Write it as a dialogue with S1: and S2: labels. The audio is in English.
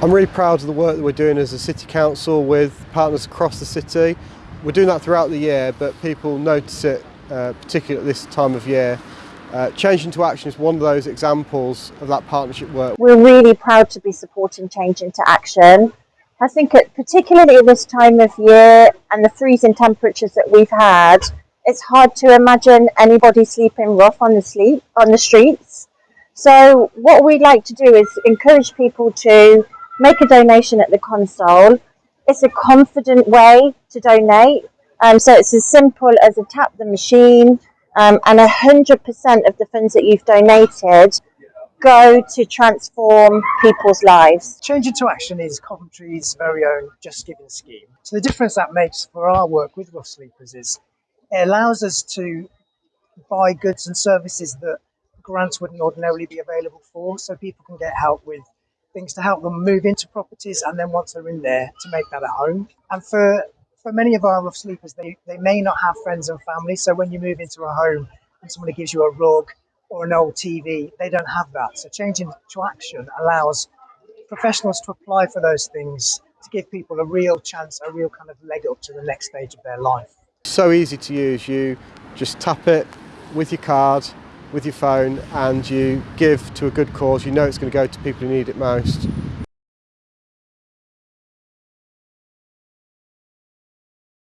S1: I'm really proud of the work that we're doing as a City Council with partners across the city. We're doing that throughout the year, but people notice it, uh, particularly at this time of year. Uh, Change into Action is one of those examples of that partnership work.
S2: We're really proud to be supporting Change into Action. I think at, particularly at this time of year and the freezing temperatures that we've had, it's hard to imagine anybody sleeping rough on the sleep on the streets. So what we'd like to do is encourage people to make a donation at the console. It's a confident way to donate. Um, so it's as simple as a tap the machine um, and 100% of the funds that you've donated go to transform people's lives.
S3: Change into Action is Coventry's very own Just Giving scheme. So the difference that makes for our work with Rough Sleepers is it allows us to buy goods and services that grants wouldn't ordinarily be available for, so people can get help with things to help them move into properties and then once they're in there to make that a home. And for for many of our rough sleepers, they, they may not have friends and family. So when you move into a home and somebody gives you a rug or an old TV, they don't have that. So Change into Action allows professionals to apply for those things to give people a real chance, a real kind of leg up to the next stage of their life.
S1: So easy to use. You just tap it with your card, with your phone and you give to a good cause, you know it's going to go to people who need it most.